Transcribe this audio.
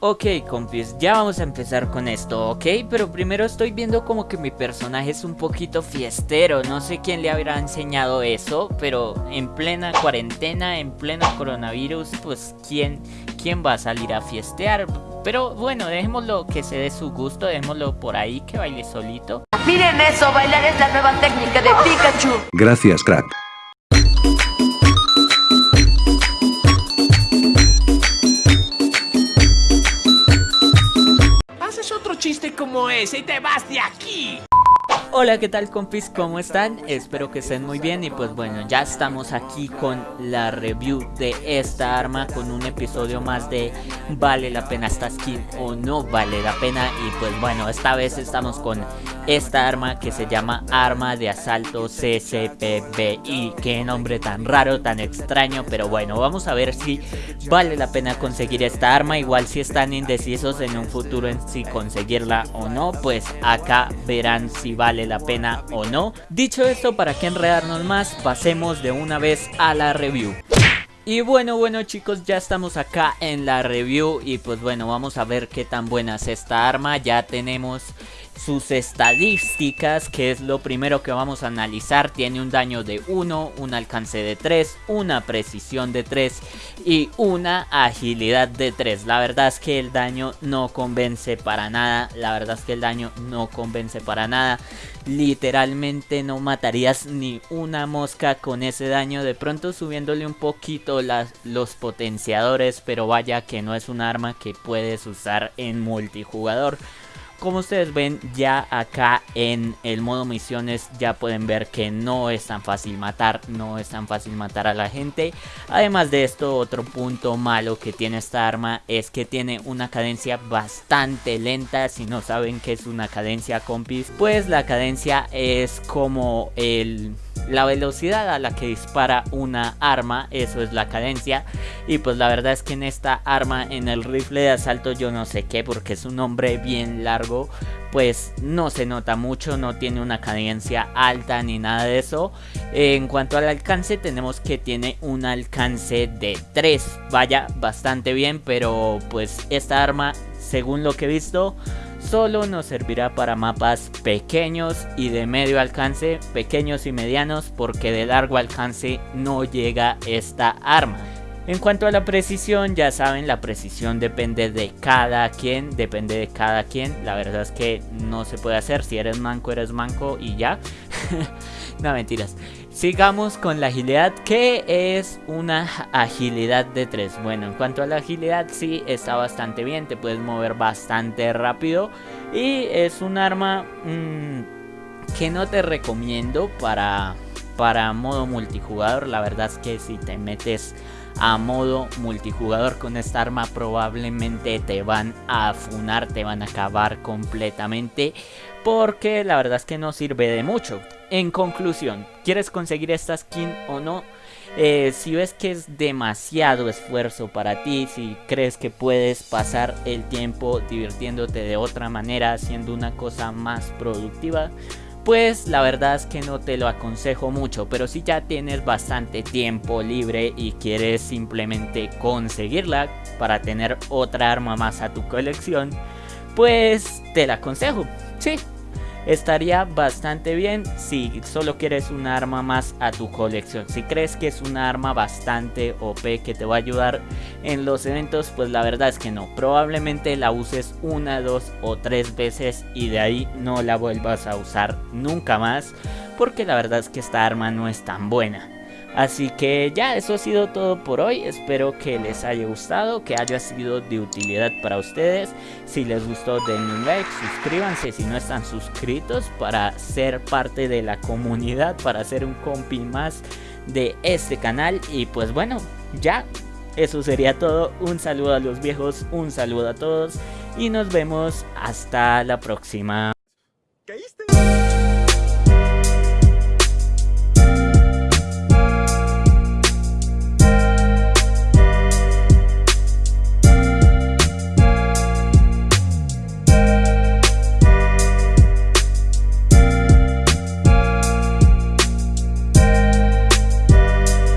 Ok, compis, ya vamos a empezar con esto, ¿ok? Pero primero estoy viendo como que mi personaje es un poquito fiestero No sé quién le habrá enseñado eso Pero en plena cuarentena, en pleno coronavirus Pues ¿quién, quién va a salir a fiestear? Pero bueno, dejémoslo que se dé su gusto Dejémoslo por ahí, que baile solito Miren eso, bailar es la nueva técnica de Pikachu Gracias, crack. Ese y te vas de aquí. Hola, ¿qué tal compis? ¿Cómo están? Espero que estén muy bien y pues bueno, ya estamos aquí con la review de esta arma con un episodio más de ¿Vale la pena esta skin o no vale la pena? Y pues bueno, esta vez estamos con esta arma que se llama Arma de Asalto CCPBI Qué nombre tan raro, tan extraño, pero bueno, vamos a ver si vale la pena conseguir esta arma Igual si están indecisos en un futuro en si conseguirla o no, pues acá verán si la pena o no Dicho esto, para que enredarnos más, pasemos de una vez a la review y bueno, bueno chicos, ya estamos acá en la review y pues bueno, vamos a ver qué tan buena es esta arma. Ya tenemos sus estadísticas, que es lo primero que vamos a analizar. Tiene un daño de 1, un alcance de 3, una precisión de 3 y una agilidad de 3. La verdad es que el daño no convence para nada. La verdad es que el daño no convence para nada. Literalmente no matarías ni una mosca con ese daño. De pronto subiéndole un poquito los potenciadores, pero vaya que no es un arma que puedes usar en multijugador. Como ustedes ven ya acá en el modo misiones ya pueden ver que no es tan fácil matar, no es tan fácil matar a la gente. Además de esto otro punto malo que tiene esta arma es que tiene una cadencia bastante lenta. Si no saben qué es una cadencia compis, pues la cadencia es como el la velocidad a la que dispara una arma, eso es la cadencia. Y pues la verdad es que en esta arma, en el rifle de asalto, yo no sé qué, porque es un nombre bien largo, pues no se nota mucho, no tiene una cadencia alta ni nada de eso. En cuanto al alcance, tenemos que tiene un alcance de 3, vaya, bastante bien, pero pues esta arma, según lo que he visto solo nos servirá para mapas pequeños y de medio alcance, pequeños y medianos porque de largo alcance no llega esta arma. En cuanto a la precisión, ya saben, la precisión depende de cada quien, depende de cada quien. La verdad es que no se puede hacer, si eres manco, eres manco y ya. no, mentiras. Sigamos con la agilidad, que es una agilidad de 3. Bueno, en cuanto a la agilidad, sí, está bastante bien, te puedes mover bastante rápido. Y es un arma mmm, que no te recomiendo para, para modo multijugador. La verdad es que si te metes a modo multijugador con esta arma probablemente te van a funar, te van a acabar completamente porque la verdad es que no sirve de mucho. En conclusión, ¿quieres conseguir esta skin o no? Eh, si ves que es demasiado esfuerzo para ti, si crees que puedes pasar el tiempo divirtiéndote de otra manera, haciendo una cosa más productiva, pues la verdad es que no te lo aconsejo mucho, pero si ya tienes bastante tiempo libre y quieres simplemente conseguirla para tener otra arma más a tu colección, pues te la aconsejo, sí, estaría bastante bien si solo quieres un arma más a tu colección. Si crees que es una arma bastante OP que te va a ayudar en los eventos, pues la verdad es que no. Probablemente la uses una, dos o tres veces y de ahí no la vuelvas a usar nunca más. Porque la verdad es que esta arma no es tan buena. Así que ya, eso ha sido todo por hoy. Espero que les haya gustado, que haya sido de utilidad para ustedes. Si les gustó, denle un like, suscríbanse si no están suscritos para ser parte de la comunidad, para ser un compi más de este canal. Y pues bueno, ya, eso sería todo. Un saludo a los viejos, un saludo a todos y nos vemos hasta la próxima.